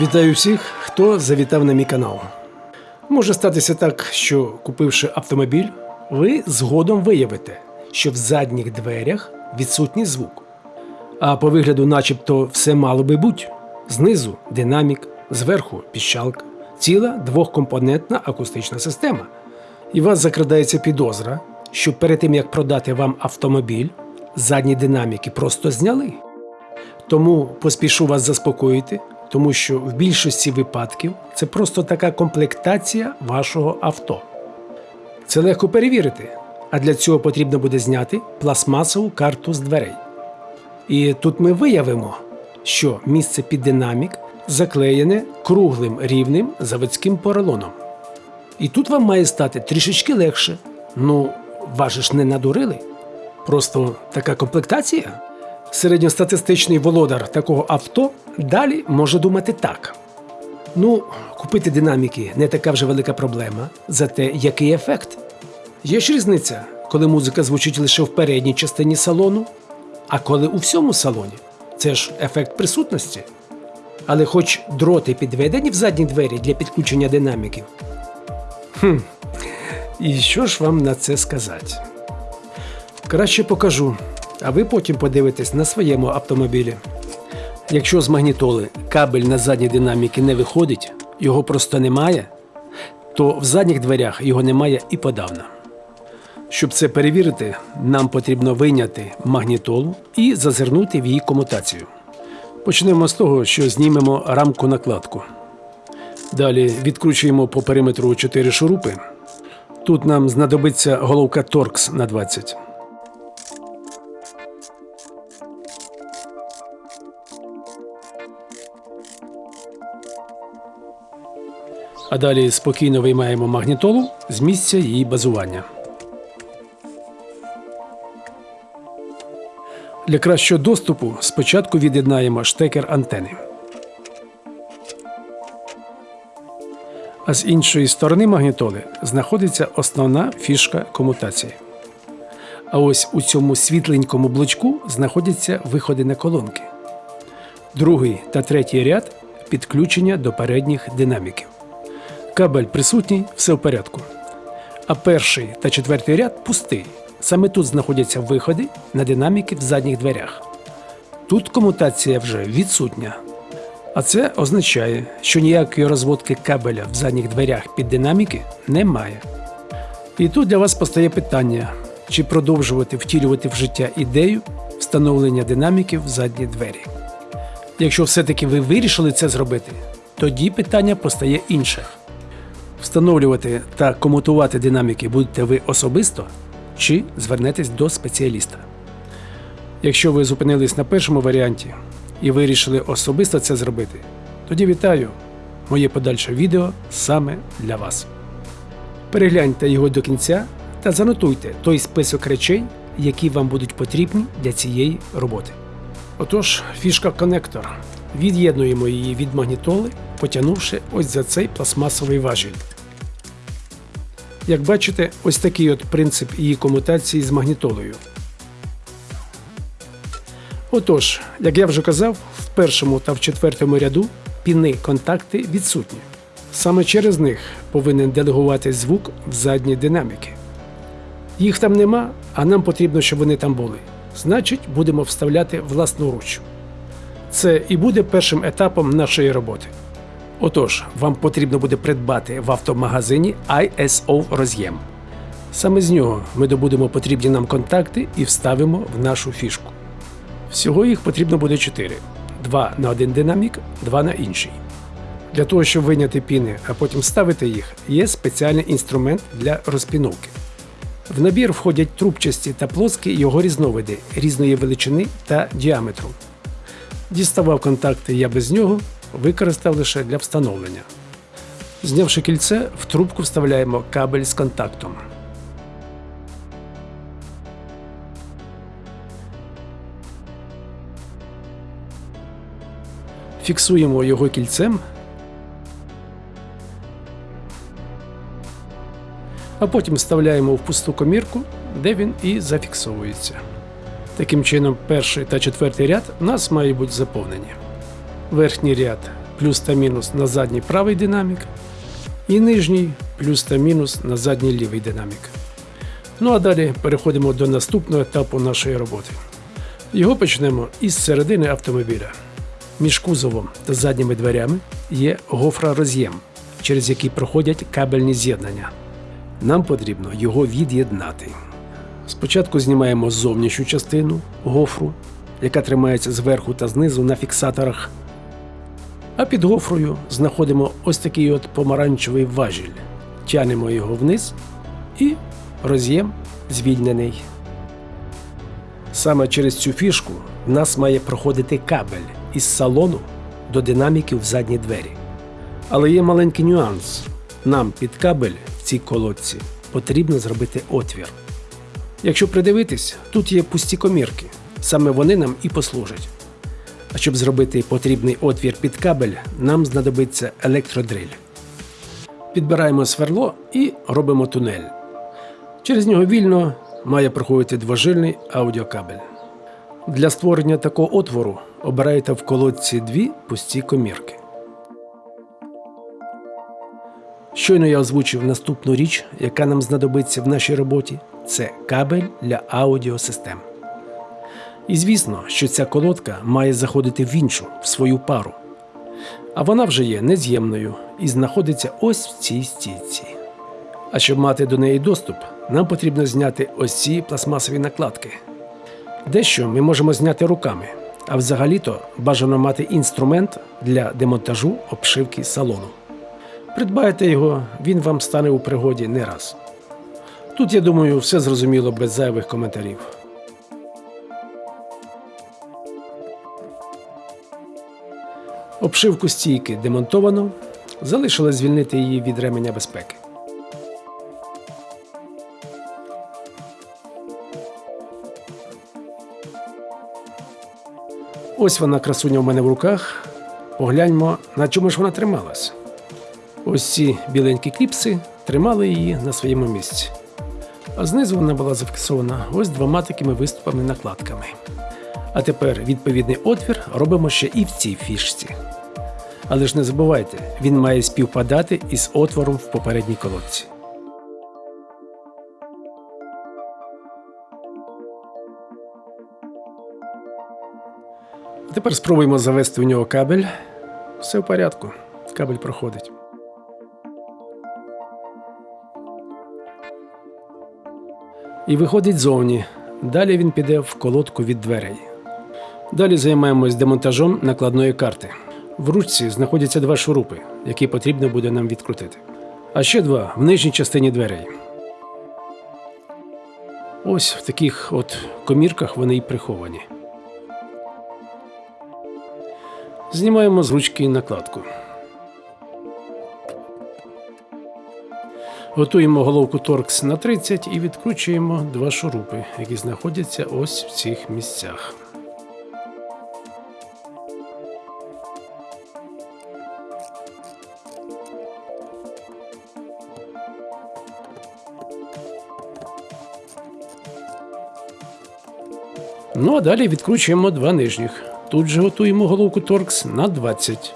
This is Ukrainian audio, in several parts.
Вітаю всіх, хто завітав на мій канал. Може статися так, що купивши автомобіль, ви згодом виявите, що в задніх дверях відсутній звук. А по вигляду, начебто, все мало би бути. Знизу динамік, зверху піщалка, ціла двохкомпонентна акустична система. І вас закрадається підозра, що перед тим як продати вам автомобіль, задні динаміки просто зняли. Тому поспішу вас заспокоїти, тому що в більшості випадків це просто така комплектація вашого авто. Це легко перевірити, а для цього потрібно буде зняти пластмасову карту з дверей. І тут ми виявимо, що місце під динамік заклеєне круглим рівним заводським поролоном. І тут вам має стати трішечки легше. Ну, вас ж не надурили. Просто така комплектація. Середньостатистичний володар такого авто далі може думати так. Ну, купити динаміки не така вже велика проблема, зате який ефект? Є ж різниця, коли музика звучить лише в передній частині салону, а коли у всьому салоні. Це ж ефект присутності. Але хоч дроти підведені в задні двері для підключення динаміків. Хм, і що ж вам на це сказати? Краще покажу, а ви потім подивитесь на своєму автомобілі. Якщо з магнітоли кабель на задні динаміки не виходить, його просто немає, то в задніх дверях його немає і подавно. Щоб це перевірити, нам потрібно вийняти магнітолу і зазирнути в її комутацію. Почнемо з того, що знімемо рамку накладку. Далі відкручуємо по периметру 4 шурупи. Тут нам знадобиться головка Торкс на 20. А далі спокійно виймаємо магнітолу з місця її базування. Для кращого доступу спочатку від'єднаємо штекер антени. А з іншої сторони магнітоли знаходиться основна фішка комутації. А ось у цьому світленькому блочку знаходяться виходи на колонки. Другий та третій ряд підключення до передніх динаміків. Кабель присутній, все в порядку. А перший та четвертий ряд пустий. Саме тут знаходяться виходи на динаміки в задніх дверях. Тут комутація вже відсутня. А це означає, що ніякої розводки кабеля в задніх дверях під динаміки немає. І тут для вас постає питання, чи продовжувати втілювати в життя ідею встановлення динаміків в задні двері. Якщо все-таки ви вирішили це зробити, тоді питання постає інше. Встановлювати та комутувати динаміки будете ви особисто чи звернетесь до спеціаліста. Якщо ви зупинились на першому варіанті і вирішили особисто це зробити, тоді вітаю! Моє подальше відео саме для вас. Перегляньте його до кінця та занотуйте той список речей, які вам будуть потрібні для цієї роботи. Отож, фішка конектор. Від'єднуємо її від магнітоли, потягнувши ось за цей пластмасовий важіль. Як бачите, ось такий от принцип її комутації з магнітолою. Отож, як я вже казав, в першому та в четвертому ряду піни контакти відсутні. Саме через них повинен делегувати звук в задні динаміки. Їх там нема, а нам потрібно, щоб вони там були. Значить, будемо вставляти власноруч. Це і буде першим етапом нашої роботи. Отож, вам потрібно буде придбати в автомагазині ISO роз'єм. Саме з нього ми добудемо потрібні нам контакти і вставимо в нашу фішку. Всього їх потрібно буде 4: два на один динамік, два на інший. Для того, щоб виняти піни, а потім вставити їх, є спеціальний інструмент для розпіновки. В набір входять трубчасті та плоскі його різновиди різної величини та діаметру. Діставав контакти я без нього, використав лише для встановлення. Знявши кільце, в трубку вставляємо кабель з контактом. Фіксуємо його кільцем, а потім вставляємо в пусту комірку, де він і зафіксовується. Таким чином, перший та четвертий ряд у нас мають бути заповнені. Верхній ряд плюс та мінус на задній правий динамік, і нижній плюс та мінус на задній лівий динамік. Ну а далі переходимо до наступного етапу нашої роботи. Його почнемо із середини автомобіля. Між кузовом та задніми дверями є гофророз'єм, через який проходять кабельні з'єднання. Нам потрібно його від'єднати. Спочатку знімаємо зовнішню частину гофру, яка тримається зверху та знизу на фіксаторах. А під гофрою знаходимо ось такий от помаранчевий важіль. Тянемо його вниз і роз'єм звільнений. Саме через цю фішку в нас має проходити кабель із салону до динаміків в задні двері. Але є маленький нюанс. Нам під кабель в цій колодці потрібно зробити отвір. Якщо придивитись, тут є пусті комірки. Саме вони нам і послужать. А щоб зробити потрібний отвір під кабель, нам знадобиться електродриль. Підбираємо сверло і робимо тунель. Через нього вільно має проходити двожильний аудіокабель. Для створення такого отвору обираєте в колодці дві пусті комірки. Щойно я озвучив наступну річ, яка нам знадобиться в нашій роботі це кабель для аудіосистем. І звісно, що ця колодка має заходити в іншу, в свою пару. А вона вже є нез'ємною і знаходиться ось в цій стійці. А щоб мати до неї доступ, нам потрібно зняти ось ці пластмасові накладки. Дещо ми можемо зняти руками, а взагалі-то бажано мати інструмент для демонтажу обшивки салону. Придбайте його, він вам стане у пригоді не раз. Тут, я думаю, все зрозуміло без зайвих коментарів. Обшивку стійки демонтовано, залишилось звільнити її від ременя безпеки. Ось вона красуня в мене в руках. Погляньмо, на чому ж вона трималась. Ось ці біленькі кліпси тримали її на своєму місці. А знизу вона була зафіксована ось двома такими виступами накладками. А тепер відповідний отвір робимо ще і в цій фішці. Але ж не забувайте, він має співпадати із отвором в попередній колодці. Тепер спробуємо завести в нього кабель. Все в порядку. Кабель проходить. І виходить зовні. Далі він піде в колодку від дверей. Далі займаємось демонтажом накладної карти. В ручці знаходяться два шурупи, які потрібно буде нам відкрутити. А ще два в нижній частині дверей. Ось в таких от комірках вони і приховані. Знімаємо з ручки накладку. Готуємо головку торкс на 30 і відкручуємо два шурупи, які знаходяться ось в цих місцях. Ну а далі відкручуємо два нижніх. Тут же готуємо головку торкс на 20.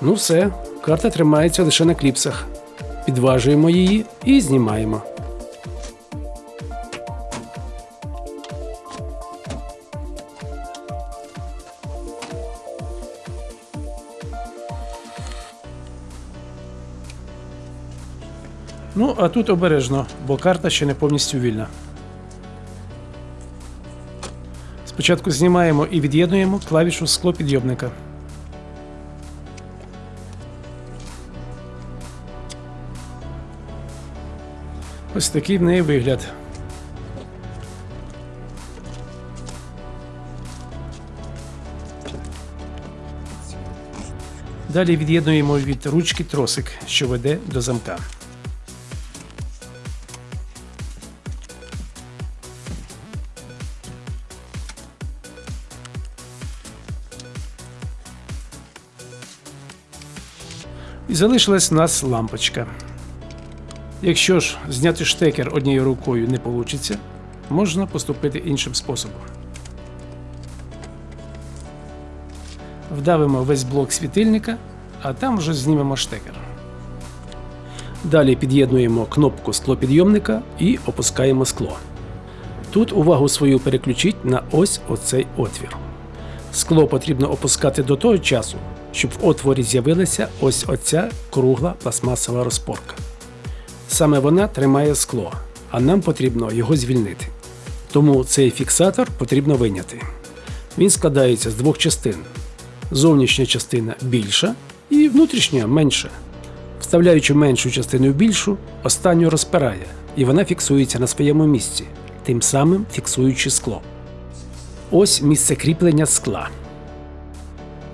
Ну все, карта тримається лише на кліпсах. Підважуємо її і знімаємо. Ну, а тут обережно, бо карта ще не повністю вільна. Спочатку знімаємо і від'єднуємо клавішу склопідйомника. Ось такий в неї вигляд. Далі від'єднуємо від ручки тросик, що веде до замка. залишилась у нас лампочка. Якщо ж зняти штекер однією рукою не вийде, можна поступити іншим способом. Вдавимо весь блок світильника, а там вже знімемо штекер. Далі під'єднуємо кнопку склопідйомника і опускаємо скло. Тут увагу свою переключіть на ось оцей отвір. Скло потрібно опускати до того часу, щоб в отворі з'явилася ось оця кругла пластмасова розпорка. Саме вона тримає скло, а нам потрібно його звільнити. Тому цей фіксатор потрібно виняти. Він складається з двох частин. Зовнішня частина більша і внутрішня менша. Вставляючи меншу частину в більшу, останню розпирає, і вона фіксується на своєму місці, тим самим фіксуючи скло. Ось місце кріплення скла.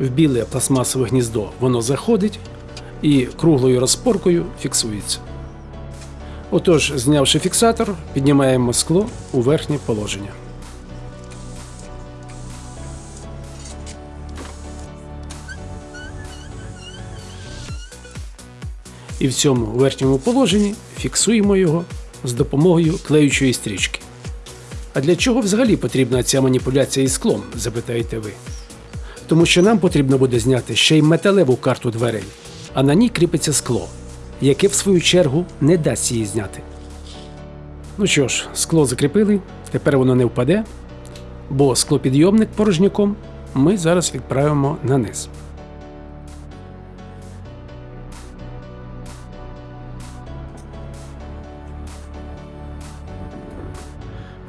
В біле пластмасове гніздо воно заходить і круглою розпоркою фіксується. Отож, знявши фіксатор, піднімаємо скло у верхнє положення. І в цьому верхньому положенні фіксуємо його з допомогою клеючої стрічки. А для чого взагалі потрібна ця маніпуляція із склом, запитаєте ви? Тому що нам потрібно буде зняти ще й металеву карту дверей, а на ній кріпиться скло, яке в свою чергу не дасть її зняти. Ну що ж, скло закріпили, тепер воно не впаде, бо склопідйомник порожняком ми зараз відправимо на низ.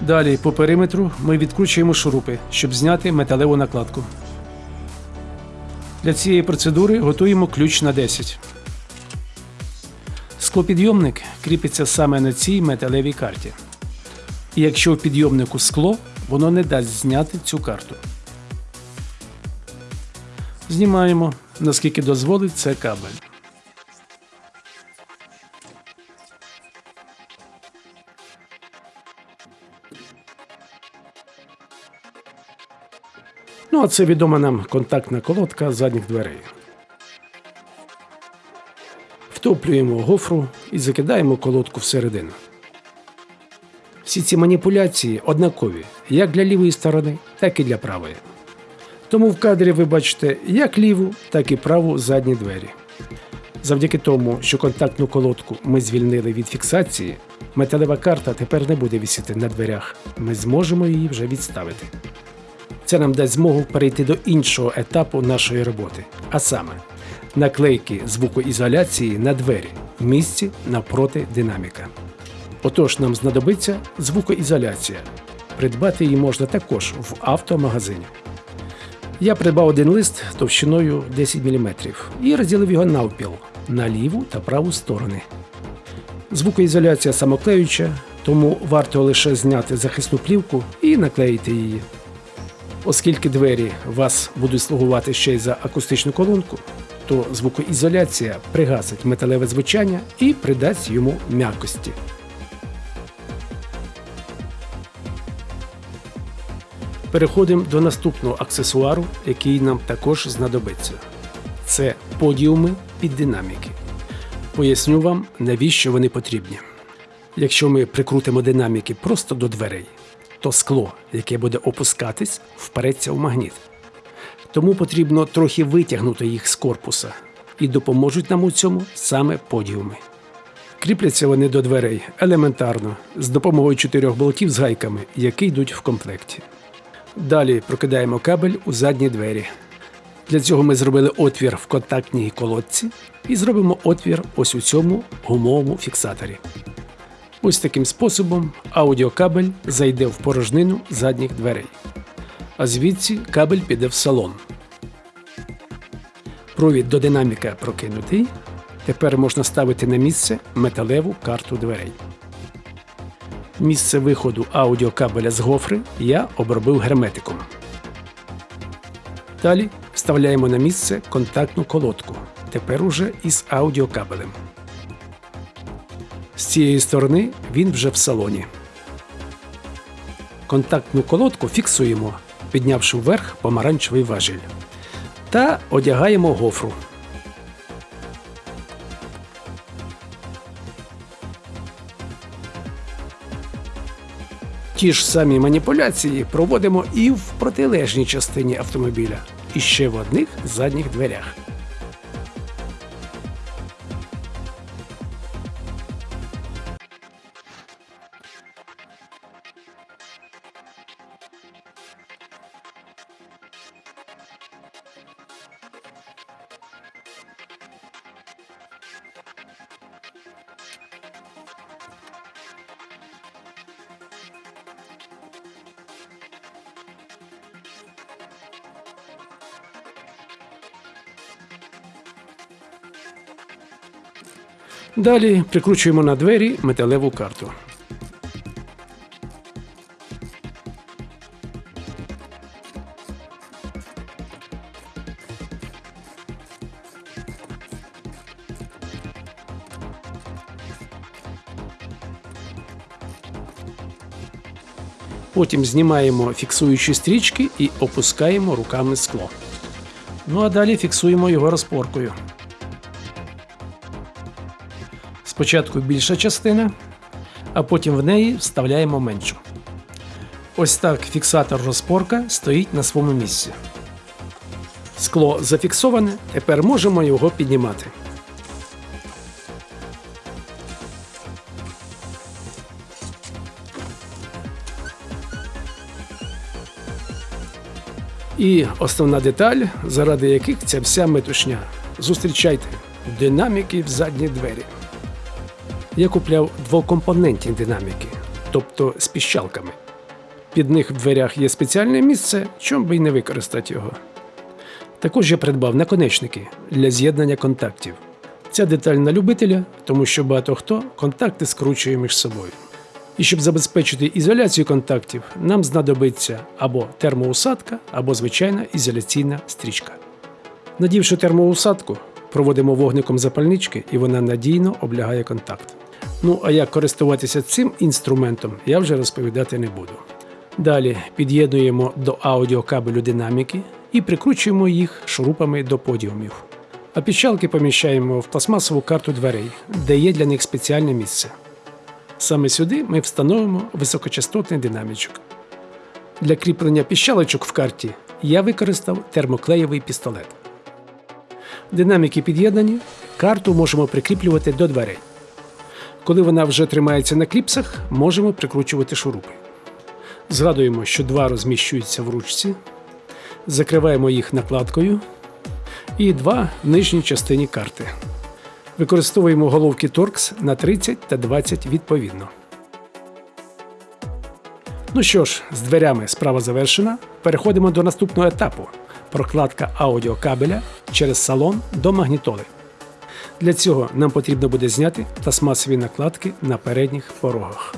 Далі по периметру ми відкручуємо шурупи, щоб зняти металеву накладку. Для цієї процедури готуємо ключ на 10. Склопідйомник кріпиться саме на цій металевій карті. І якщо в підйомнику скло, воно не дасть зняти цю карту. Знімаємо, наскільки дозволить це кабель. Ну, а це відома нам контактна колодка задніх дверей. Втоплюємо гофру і закидаємо колодку всередину. Всі ці маніпуляції однакові як для лівої сторони, так і для правої. Тому в кадрі ви бачите як ліву, так і праву задні двері. Завдяки тому, що контактну колодку ми звільнили від фіксації, металева карта тепер не буде вісіти на дверях. Ми зможемо її вже відставити. Це нам дасть змогу перейти до іншого етапу нашої роботи, а саме наклейки звукоізоляції на двері в місці навпроти динаміка. Отож, нам знадобиться звукоізоляція. Придбати її можна також в автомагазині. Я придбав один лист товщиною 10 мм і розділив його навпіл на ліву та праву сторони. Звукоізоляція самоклеюча, тому варто лише зняти захисну плівку і наклеїти її. Оскільки двері вас будуть слугувати ще й за акустичну колонку, то звукоізоляція пригасить металеве звучання і придасть йому м'якості. Переходимо до наступного аксесуару, який нам також знадобиться. Це подіуми під динаміки. Поясню вам, навіщо вони потрібні. Якщо ми прикрутимо динаміки просто до дверей, то скло, яке буде опускатись, впереться в магніт. Тому потрібно трохи витягнути їх з корпуса, і допоможуть нам у цьому саме подіуми. Кріпляться вони до дверей елементарно з допомогою чотирьох болтів з гайками, які йдуть в комплекті. Далі прокидаємо кабель у задні двері. Для цього ми зробили отвір в контактній колодці і зробимо отвір ось у цьому гумовому фіксаторі. Ось таким способом аудіокабель зайде в порожнину задніх дверей. А звідси кабель піде в салон. Провід до динаміка прокинутий. Тепер можна ставити на місце металеву карту дверей. Місце виходу аудіокабеля з гофри я обробив герметиком. Далі вставляємо на місце контактну колодку. Тепер уже із аудіокабелем. З цієї сторони він вже в салоні. Контактну колодку фіксуємо, піднявши вверх помаранчевий важіль. Та одягаємо гофру. Ті ж самі маніпуляції проводимо і в протилежній частині автомобіля. і ще в одних задніх дверях. Далі прикручуємо на двері металеву карту. Потім знімаємо фіксуючі стрічки і опускаємо руками скло. Ну а далі фіксуємо його розпоркою. Спочатку більша частина, а потім в неї вставляємо меншу. Ось так фіксатор розпорка стоїть на своєму місці. Скло зафіксоване, тепер можемо його піднімати. І основна деталь, заради яких ця вся метушня. Зустрічайте динаміки в задні двері. Я купляв двокомпонентні динаміки, тобто з піщалками. Під них в дверях є спеціальне місце, чому би й не використати його. Також я придбав наконечники для з'єднання контактів. Ця деталь на любителя, тому що багато хто контакти скручує між собою. І щоб забезпечити ізоляцію контактів, нам знадобиться або термоусадка, або звичайна ізоляційна стрічка. Надівши термоусадку, проводимо вогником запальнички і вона надійно облягає контакт. Ну а як користуватися цим інструментом, я вже розповідати не буду. Далі під'єднуємо до аудіокабелю динаміки і прикручуємо їх шурупами до подіумів. А піщалки поміщаємо в пластмасову карту дверей, де є для них спеціальне місце. Саме сюди ми встановимо високочастотний динамічок. Для кріплення піщалочок в карті я використав термоклеєвий пістолет. Динаміки під'єднані, карту можемо прикріплювати до дверей. Коли вона вже тримається на кліпсах, можемо прикручувати шурупи. Згадуємо, що два розміщуються в ручці, закриваємо їх накладкою і два в нижній частині карти. Використовуємо головки Torx на 30 та 20 відповідно. Ну що ж, з дверями справа завершена. Переходимо до наступного етапу прокладка аудіокабеля через салон до магнітоли. Для цього нам потрібно буде зняти пластмасові накладки на передніх порогах.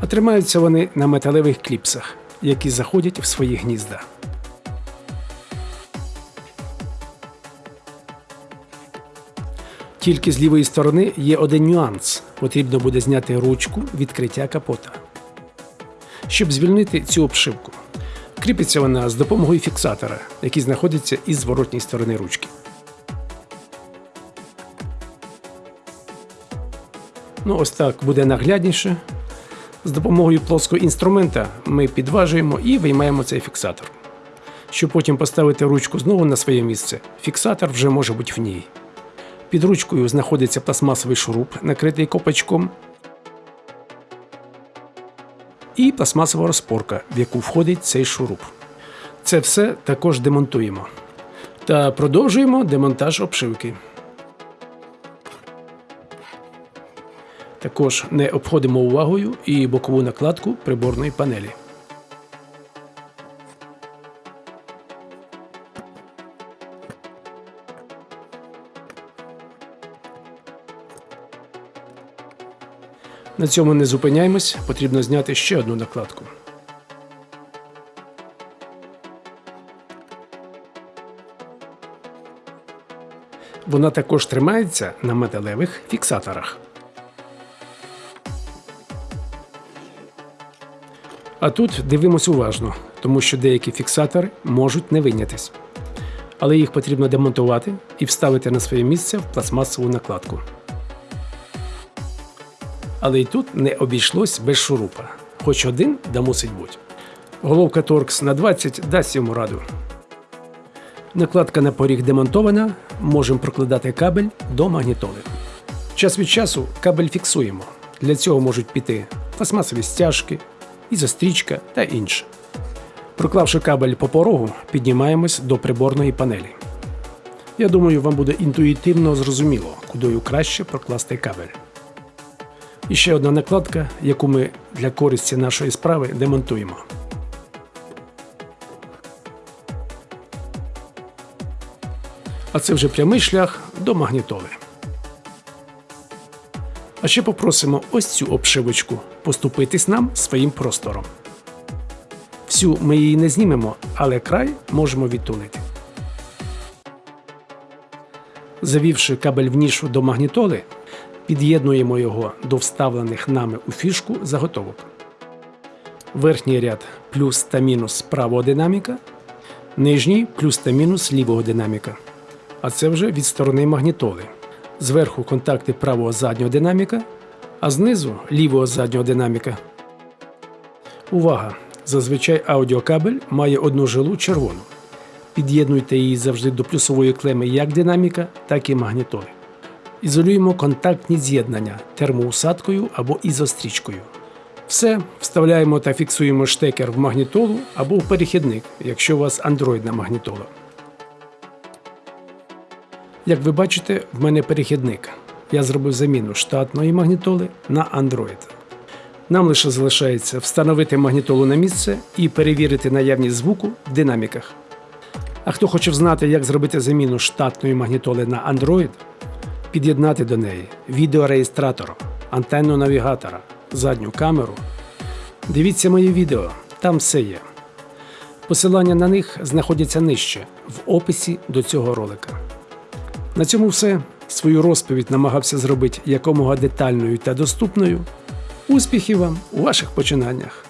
А тримаються вони на металевих кліпсах, які заходять в свої гнізда. Тільки з лівої сторони є один нюанс. Потрібно буде зняти ручку відкриття капота. Щоб звільнити цю обшивку. Кріпиться вона з допомогою фіксатора, який знаходиться із зворотній сторони ручки. Ну, ось так буде наглядніше. З допомогою плоского інструмента ми підважуємо і виймаємо цей фіксатор. Щоб потім поставити ручку знову на своє місце, фіксатор вже може бути в ній. Під ручкою знаходиться пластмасовий шуруп, накритий копачком, і пластмасова розпорка, в яку входить цей шуруп. Це все також демонтуємо. Та продовжуємо демонтаж обшивки. Також не обходимо увагою і бокову накладку приборної панелі. На цьому не зупиняємось, потрібно зняти ще одну накладку. Вона також тримається на металевих фіксаторах. А тут дивимось уважно, тому що деякі фіксатори можуть не вийнятись. Але їх потрібно демонтувати і вставити на своє місце в пластмасову накладку. Але й тут не обійшлось без шурупа. Хоч один да мусить бути. Головка Торкс на 20 дасть йому раду. Накладка на поріг демонтована, можемо прокладати кабель до магнітоли. Час від часу кабель фіксуємо. Для цього можуть піти пластмасові стяжки, ізострічка та інше. Проклавши кабель по порогу, піднімаємось до приборної панелі. Я думаю, вам буде інтуїтивно зрозуміло, кудою краще прокласти кабель. І ще одна накладка, яку ми для користі нашої справи демонтуємо. А це вже прямий шлях до магнітоли. А ще попросимо ось цю обшивочку поступитись нам своїм простором. Всю ми її не знімемо, але край можемо відтулити. Завівши кабель в нішу до магнітоли, під'єднуємо його до вставлених нами у фішку заготовок. Верхній ряд плюс та мінус правого динаміка, нижній плюс та мінус лівого динаміка. А це вже від сторони магнітоли. Зверху контакти правого заднього динаміка, а знизу лівого заднього динаміка. Увага! Зазвичай аудіокабель має одну жилу червону. Під'єднуйте її завжди до плюсової клеми як динаміка, так і магнітоли. Ізолюємо контактні з'єднання термоусадкою або ізострічкою. Все, вставляємо та фіксуємо штекер в магнітолу або в перехідник, якщо у вас андроїдна магнітола. Як ви бачите, в мене перехідник. Я зробив заміну штатної магнітоли на Android. Нам лише залишається встановити магнітолу на місце і перевірити наявність звуку в динаміках. А хто хоче знати, як зробити заміну штатної магнітоли на Android, під'єднати до неї відеореєстратор, антенну навігатора, задню камеру. Дивіться моє відео, там все є. Посилання на них знаходяться нижче в описі до цього ролика. На цьому все. Свою розповідь намагався зробити якомога детальною та доступною. Успіхів вам у ваших починаннях!